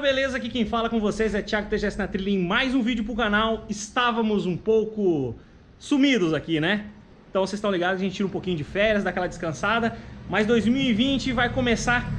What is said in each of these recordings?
beleza? Aqui quem fala com vocês é Thiago TGS na trilha em mais um vídeo pro canal. Estávamos um pouco sumidos aqui, né? Então vocês estão ligados, a gente tira um pouquinho de férias, dá aquela descansada. Mas 2020 vai começar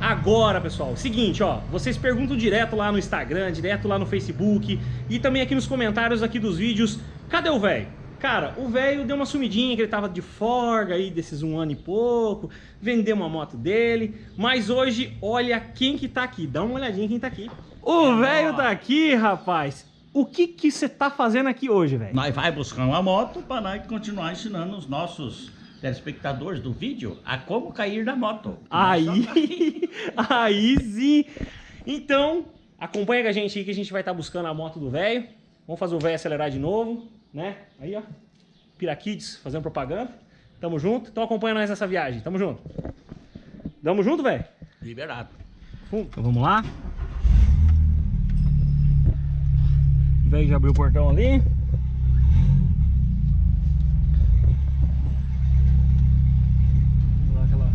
agora, pessoal. Seguinte, ó, vocês perguntam direto lá no Instagram, direto lá no Facebook e também aqui nos comentários aqui dos vídeos, cadê o velho? Cara, o velho deu uma sumidinha, que ele tava de forga aí desses um ano e pouco, vendeu uma moto dele, mas hoje, olha quem que tá aqui, dá uma olhadinha quem tá aqui. O velho tá aqui, rapaz. O que que você tá fazendo aqui hoje, velho? Nós vai buscar uma moto para nós continuar ensinando os nossos telespectadores do vídeo a como cair da moto. Aí, aí sim. Então, acompanha com a gente aí que a gente vai estar buscando a moto do velho. Vamos fazer o velho acelerar de novo, né? Aí, ó. Piraquids fazendo propaganda. Tamo junto. Então acompanha nós nessa viagem. Tamo junto. Tamo junto, velho? Liberado. Então vamos lá. O velho já abriu o portão ali. Vamos lá, aquela...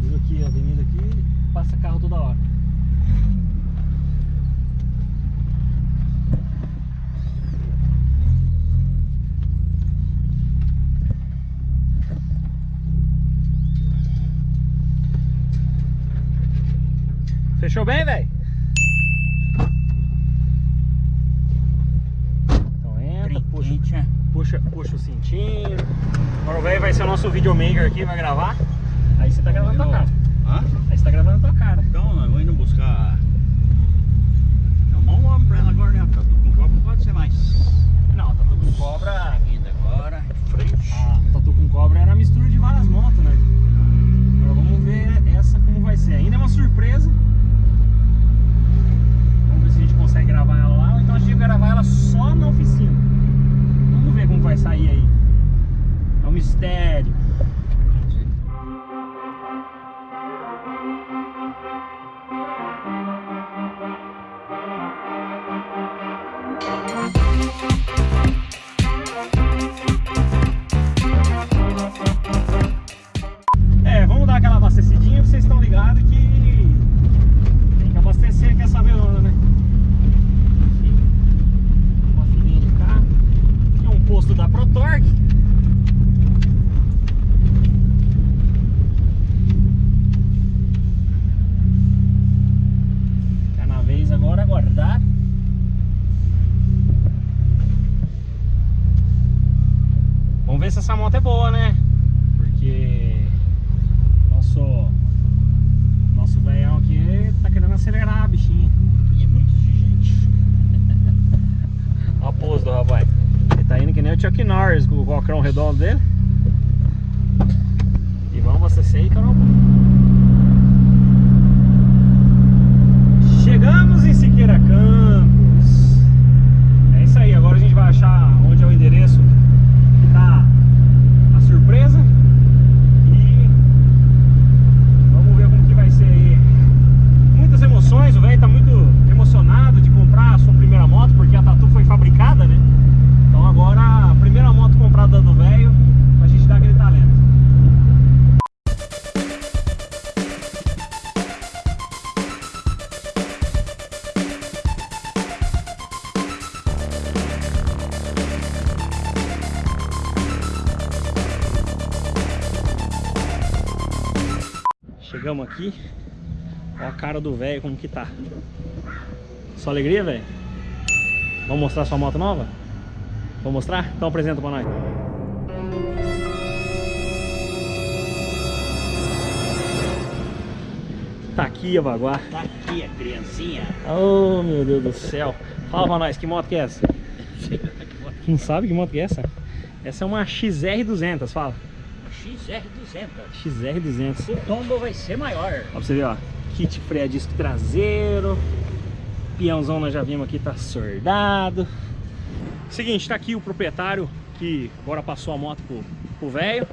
Viu aqui a avenida aqui, passa carro toda hora. Fechou bem, velho? Então entra, puxa, Trinquinha. puxa, puxa o cintinho. Agora o velho vai ser o nosso videomaker aqui, vai gravar. Aí você tá gravando tua cara. Hã? Aí você tá gravando tua cara. Então, nós vamos indo buscar... Chamar um homem pra ela agora, né? Tá tudo com copo, pode ser mais. Não, Tatu com Cobra. Seguindo agora, de frente. A Tatu com Cobra era a mistura de várias motos, né? Agora vamos ver essa como vai ser. Ainda é uma surpresa. Vamos ver se a gente consegue gravar ela lá ou então a gente vai gravar ela só na oficina. Vamos ver como vai sair aí. É Vamos ver se essa moto é boa, né? Porque nosso nosso velhão aqui tá querendo acelerar a bichinha. E é muito exigente. Olha a pose do rapaz. Ele tá indo que nem o Chuck Norris com o cocrão redondo dele. E vamos abastecer aí, caramba. Chegamos aqui. Ó a cara do velho como que tá. Só alegria, velho? Vamos mostrar sua moto nova? Vou mostrar? Então apresenta pra nós. Tá aqui a Baguá. Tá aqui a criancinha. Oh, meu Deus do céu. Fala pra nós, que moto que é essa? Não sabe que moto que é essa? Essa é uma XR200, fala. XR200. XR200. O tombo vai ser maior. Ó pra você ver, ó. Kit freio a disco traseiro. Peãozão nós já vimos aqui, tá sordado. Seguinte, tá aqui o proprietário que agora passou a moto pro, pro velho.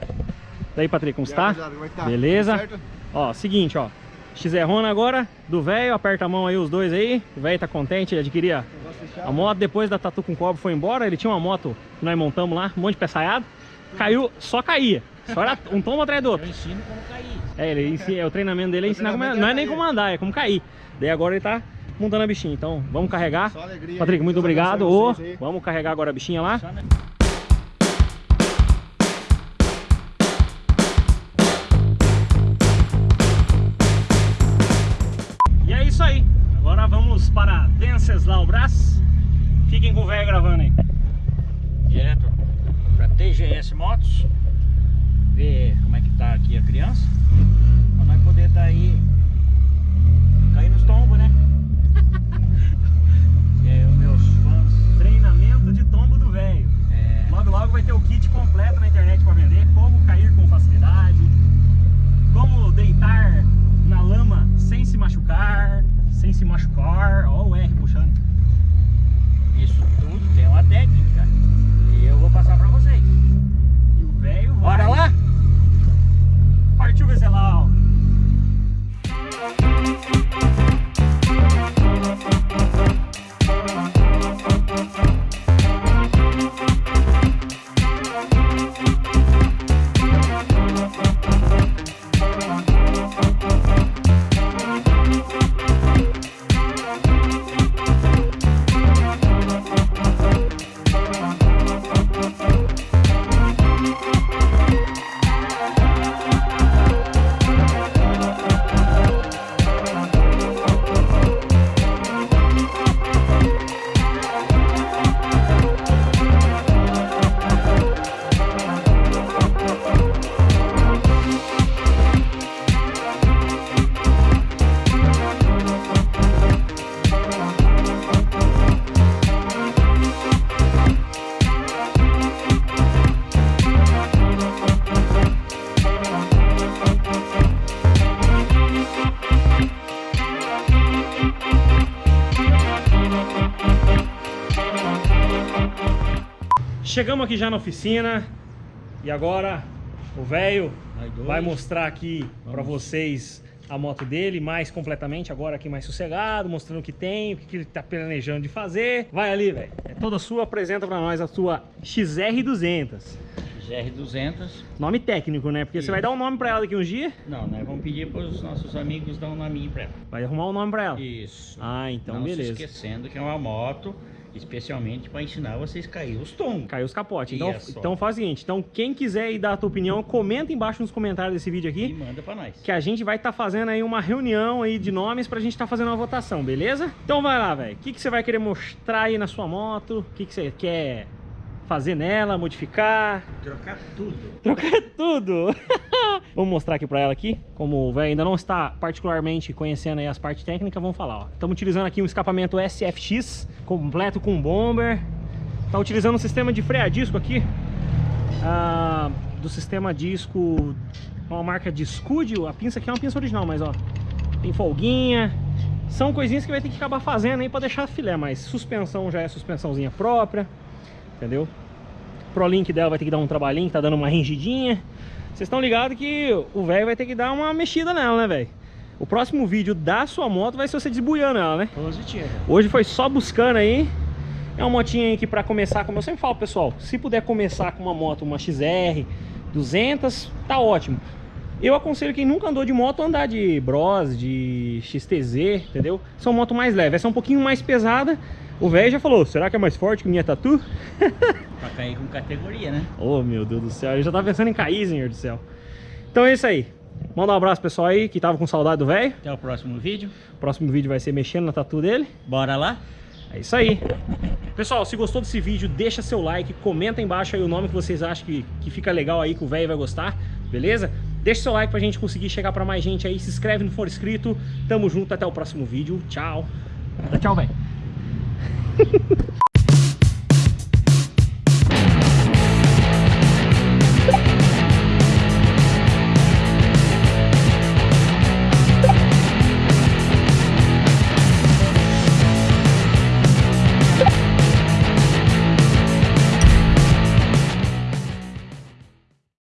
Daí, Patrick, como está? É tá? Beleza? Ó, seguinte, ó. XR-Rona agora, do velho, aperta a mão aí os dois aí. O velho tá contente, ele adquiria a moto depois da Tatu com Cobre foi embora. Ele tinha uma moto que nós montamos lá, um monte de peçaiado. Caiu, só caía. Só era um tombo atrás do Eu outro. ensino como cair. É, ele ensina, é, o treinamento dele é ensinar como, treinamento não é é nem como andar, é como cair. Daí agora ele tá montando a bichinha. Então vamos carregar. Só alegria. Patrick, muito obrigado. aí. vamos carregar agora a bichinha lá. Na- E é isso aí. Agora vamos para Venceslau-Brás. Fiquem com o velho gravando aí. direto para TGS Motos, ver como é que tá aqui a criança, pra nós poder tá aí cair nos tombos, né? Chegamos aqui já na oficina e agora o velho vai mostrar aqui para vocês a moto dele mais completamente, agora aqui mais sossegado, mostrando o que tem, o que ele tá planejando de fazer. Vai ali, velho. É toda sua, apresenta para nós a sua XR200. GR200. Nome técnico, né? Porque você Isso. vai dar um nome para ela daqui uns dias, Não, nós vamos pedir para os nossos amigos dar um nominho pra ela. vai arrumar um nome para ela. Isso. Ah, então Não beleza. se esquecendo que é uma moto especialmente para ensinar vocês a cair os tombos. Caiu os capotes. Então, Isso. então faz o seguinte, então quem quiser ir dar a tua opinião, comenta embaixo nos comentários desse vídeo E aqui. manda para nós. que a gente vai estar fazendo aí uma reunião aí de nomes pra gente estar fazendo uma votação, beleza? Então vai lá, velho. O que, que você vai querer mostrar aí na sua moto? O que, que você quer fazer nela, modificar? Trocar tudo. Trocar tudo! vamos mostrar aqui pra ela aqui. Como o velho ainda não está particularmente conhecendo as partes técnicas, vamos falar. Estamos utilizando aqui um escapamento SFX, completo com bomber. Tá utilizando um sistema de freio a disco aqui. ah, do sistema disco, uma marca de Scudio. A pinça aqui é uma pinça original, mas ó, tem folguinha. São coisinhas que vai ter que acabar fazendo aí pra deixar filé, mas suspensão já é suspensãozinha própria, entendeu? Prolink dela vai ter que dar um trabalhinho, que tá dando uma ringidinha. Vocês estão ligados que o velho vai ter que dar uma mexida nela, né, velho? O próximo vídeo da sua moto vai ser você desbuiando ela, né? Hoje foi só buscando aí. É uma motinha aí que pra começar, como eu sempre falo, pessoal, se puder começar com uma moto, uma XR 200, tá ótimo. Eu aconselho quem nunca andou de moto andar de Bros, de XTZ, entendeu? São moto mais leve, essa é um pouquinho mais pesada. O velho já falou, será que é mais forte que minha Tatu? Pra cair com categoria, né? Oh, meu Deus do céu, eu já tava pensando em cair, senhor do céu. Então é isso aí. Manda um abraço pessoal aí que tava com saudade do velho. Até o próximo vídeo. Próximo vídeo vai ser mexendo na tatu dele. Bora lá? É isso aí. Pessoal, se gostou desse vídeo, deixa seu like, comenta embaixo aí o nome que vocês acham que, que fica legal aí, que o velho vai gostar, beleza? Deixa seu like pra gente conseguir chegar pra mais gente aí, se inscreve no for inscrito. Tamo junto, até o próximo vídeo. Tchau. Dá tchau, velho.